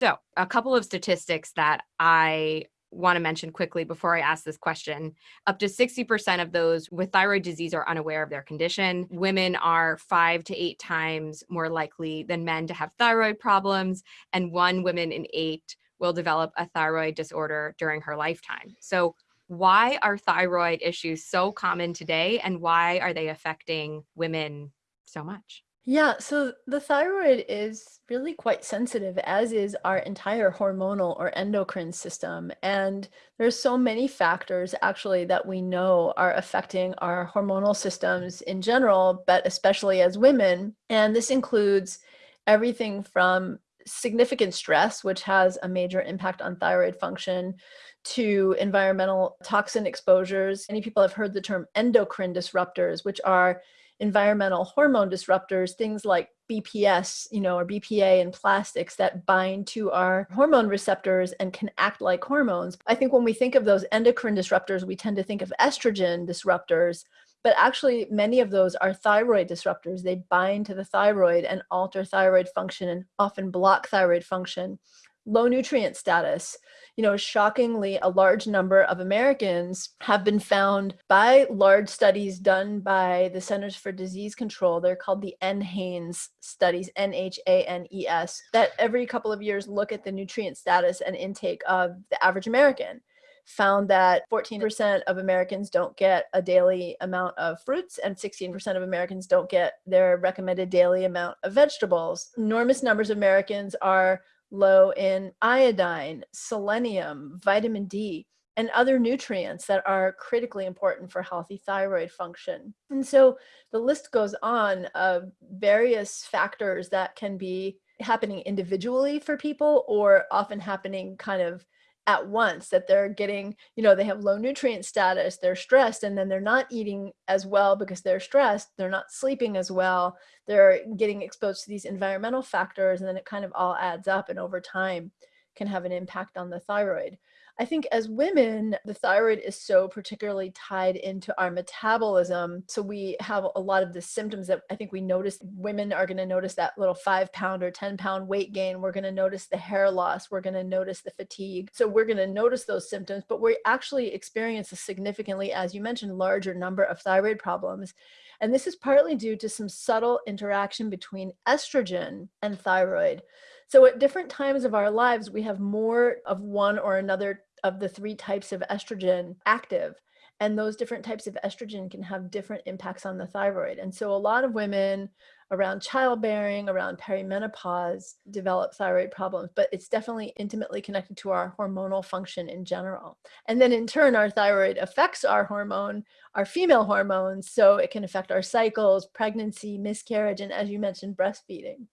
So, a couple of statistics that I want to mention quickly before I ask this question. Up to 60% of those with thyroid disease are unaware of their condition. Women are five to eight times more likely than men to have thyroid problems, and one woman in eight will develop a thyroid disorder during her lifetime. So, why are thyroid issues so common today, and why are they affecting women so much? Yeah, so the thyroid is really quite sensitive, as is our entire hormonal or endocrine system. And there's so many factors actually that we know are affecting our hormonal systems in general, but especially as women. And this includes everything from significant stress, which has a major impact on thyroid function, to environmental toxin exposures. Many people have heard the term endocrine disruptors, which are environmental hormone disruptors, things like BPS, you know, or BPA and plastics that bind to our hormone receptors and can act like hormones. I think when we think of those endocrine disruptors, we tend to think of estrogen disruptors, but actually many of those are thyroid disruptors. They bind to the thyroid and alter thyroid function and often block thyroid function low nutrient status. You know, shockingly, a large number of Americans have been found by large studies done by the Centers for Disease Control. They're called the NHANES studies, N H A N E S, that every couple of years look at the nutrient status and intake of the average American found that 14% of Americans don't get a daily amount of fruits and 16% of Americans don't get their recommended daily amount of vegetables. Enormous numbers of Americans are low in iodine, selenium, vitamin D, and other nutrients that are critically important for healthy thyroid function. And so the list goes on of various factors that can be happening individually for people or often happening kind of at once that they're getting, you know, they have low nutrient status, they're stressed, and then they're not eating as well because they're stressed, they're not sleeping as well, they're getting exposed to these environmental factors, and then it kind of all adds up and over time can have an impact on the thyroid. I think as women, the thyroid is so particularly tied into our metabolism. So we have a lot of the symptoms that I think we notice. Women are going to notice that little five pound or 10 pound weight gain. We're going to notice the hair loss. We're going to notice the fatigue. So we're going to notice those symptoms, but we actually experience a significantly, as you mentioned, larger number of thyroid problems. And this is partly due to some subtle interaction between estrogen and thyroid. So at different times of our lives, we have more of one or another of the three types of estrogen active. And those different types of estrogen can have different impacts on the thyroid. And so a lot of women around childbearing, around perimenopause develop thyroid problems, but it's definitely intimately connected to our hormonal function in general. And then in turn, our thyroid affects our hormone, our female hormones. So it can affect our cycles, pregnancy, miscarriage, and as you mentioned, breastfeeding.